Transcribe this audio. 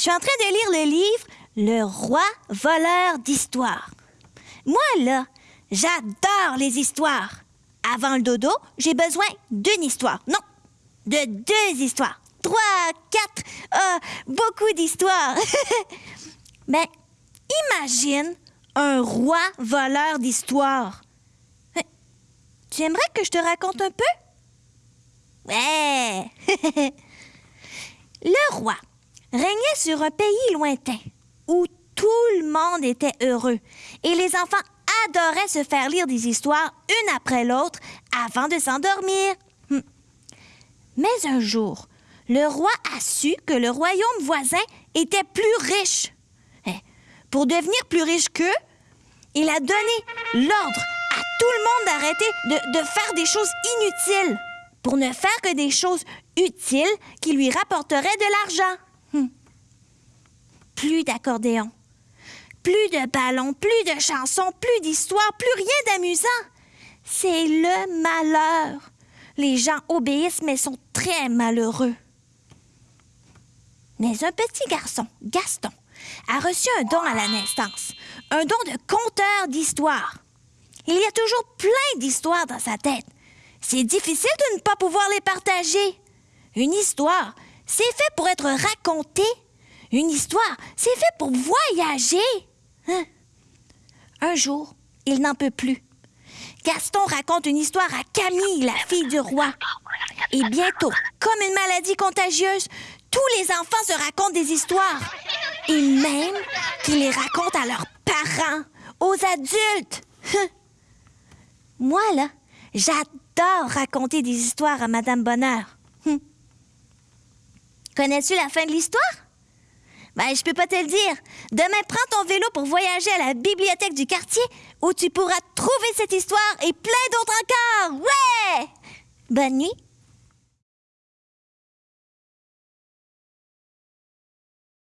Je suis en train de lire le livre Le roi voleur d'histoire. Moi, là, j'adore les histoires. Avant le dodo, j'ai besoin d'une histoire. Non, de deux histoires. Trois, quatre, ah, beaucoup d'histoires. Mais imagine un roi voleur d'histoire. Euh, Tu aimerais que je te raconte un peu? Ouais. le roi régnait sur un pays lointain où tout le monde était heureux et les enfants adoraient se faire lire des histoires une après l'autre avant de s'endormir. Hum. Mais un jour, le roi a su que le royaume voisin était plus riche. Eh, Pour devenir plus riche qu'eux, il a donné l'ordre à tout le monde d'arrêter de, de faire des choses inutiles pour ne faire que des choses utiles qui lui rapporteraient de l'argent. Hum. Plus d'accordéon, plus de ballons, plus de chansons, plus d'histoires, plus rien d'amusant. C'est le malheur. Les gens obéissent mais sont très malheureux. Mais un petit garçon, Gaston, a reçu un don à la naissance, un don de conteur d'histoires. Il y a toujours plein d'histoires dans sa tête. C'est difficile de ne pas pouvoir les partager. Une histoire, c'est fait pour être racontée. Une histoire, c'est fait pour voyager. Hein? Un jour, il n'en peut plus. Gaston raconte une histoire à Camille, la fille du roi. Et bientôt, comme une maladie contagieuse, tous les enfants se racontent des histoires. Et même qu'ils les racontent à leurs parents, aux adultes. Hum. Moi, là, j'adore raconter des histoires à Madame Bonheur. Connais-tu la fin de l'histoire? Ben, je peux pas te le dire. Demain, prends ton vélo pour voyager à la bibliothèque du quartier où tu pourras trouver cette histoire et plein d'autres encore. Ouais! Bonne nuit.